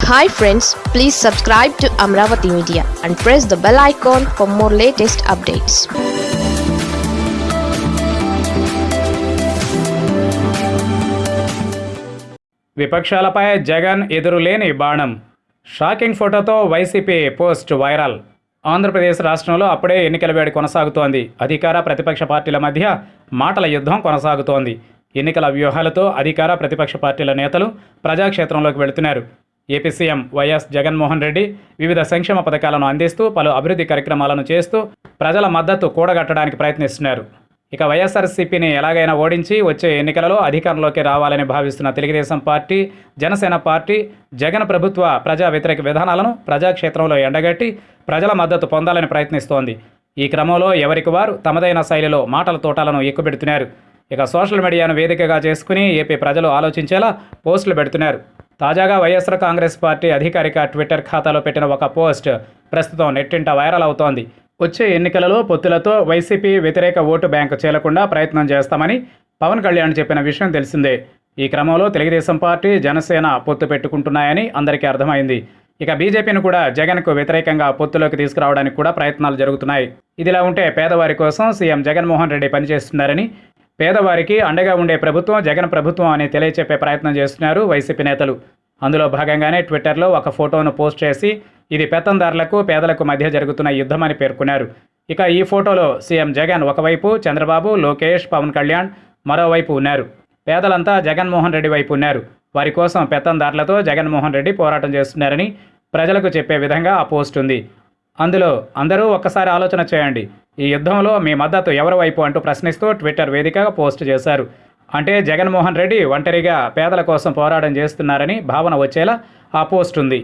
Hi friends please subscribe to Amaravati media and press the bell icon for more latest updates విపక్షాలపై Jagan ఎదురులేని బాణం. Shocking ఫోటోతో YCP post viral. Andhra Pradesh రాష్ట్రంలో అప్పుడే ఎన్నికల వేడి కొనసాగుతోంది. అధికార ప్రతిపక్ష పార్టీల మధ్య మాటల యుద్ధం కొనసాగుతోంది. ఎన్నికల వ్యూహాలతో అధికార ప్రతిపక్ష పార్టీల నేతలు ప్రజాక్షేత్రంలోకి వెళుతున్నారు. AP CM YS Jaganmohan Reddy వివిధ సంక్షేమ పథకాలను అందిస్తూ పలు అభివృద్ధి కార్యక్రమాలను చేస్తూ ప్రజల మద్దతు కూడగట్టడానికి ప్రయత్నిస్తున్నారు. ఇక వైఎస్ఆర్సీపీని ఎలాగైనా ఓడించి వచ్చే ఎన్నికలలో అధికారంలోకి రావాలని భావిస్తున్న తెలుగుదేశం పార్టీ జనసేన పార్టీ జగన్ ప్రభుత్వ ప్రజా వ్యతిరేక విధానాలను ప్రజాక్షేత్రంలో ఎండగట్టి ప్రజల మద్దతు పొందాలని ప్రయత్నిస్తోంది. ఈ క్రమంలో ఎవరికి వారు తమదైన శైలిలో మాటల తోటాలను ఎక్కుపెడుతున్నారు. ఇక సోషల్ మీడియాను వేదికగా చేసుకుని ఏపీ ప్రజలు ఆలోచించేలా పోస్టులు పెడుతున్నారు. తాజాగా వైఎస్ఆర్ కాంగ్రెస్ పార్టీ అధికారిక ట్విట్టర్ ఖాతాలో పెట్టిన ఒక పోస్ట్ ప్రస్తుతం నెట్టింట వైరల్ అవుతోంది. వచ్చే ఎన్నికలలో పొత్తులతో వైసీపీ వ్యతిరేక ఓటు బ్యాంకు చేలకుండా ప్రయత్నం చేస్తామని పవన్ కళ్యాణ్ చెప్పిన విషయం తెలిసిందే. ఈ క్రమంలో తెలుగుదేశం పార్టీ జనసేన పొత్తు పెట్టుకుంటున్నాయని అందరికీ అర్థమైంది. ఇక బీజేపీని కూడా జగన్కు వ్యతిరేకంగా పొత్తులోకి తీసుకురావడానికి కూడా ప్రయత్నాలు జరుగుతున్నాయి. ఇదిలా ఉంటే పేదవారి కోసం సీఎం జగన్మోహన్ రెడ్డి పనిచేస్తున్నారని పేదవారికి అండగా ఉండే ప్రభుత్వం జగన్ ప్రభుత్వం అని తెలియచెప్పే ప్రయత్నం చేస్తున్నారు వైసీపీ నేతలు. అందులో భాగంగానే ట్విట్టర్లో ఒక ఫోటోను పోస్ట్ చేసి ఇది పెత్తందారులకు పేదలకు మధ్య జరుగుతున్న యుద్ధమని పేర్కొన్నారు. ఇక ఈ ఫోటోలో సీఎం జగన్ ఒకవైపు చంద్రబాబు లోకేష్ పవన్ కళ్యాణ్ మరోవైపు ఉన్నారు. పేదలంతా జగన్మోహన్ రెడ్డి వైపు ఉన్నారు. వారి కోసం పెత్తందారులతో జగన్మోహన్ రెడ్డి పోరాటం చేస్తున్నారని ప్రజలకు చెప్పే విధంగా ఆ పోస్ట్ ఉంది. అందులో అందరూ ఒక్కసారి ఆలోచన చేయండి. ఈ యుద్ధంలో మీ మద్దతు ఎవరి వైపు అంటూ ప్రశ్నిస్తూ ట్విట్టర్ వేదికగా పోస్ట్ చేశారు. అంటే జగన్మోహన్ రెడ్డి ఒంటరిగా పేదల కోసం పోరాటం చేస్తున్నారని భావన వచ్చేలా ఆ పోస్ట్ ఉంది.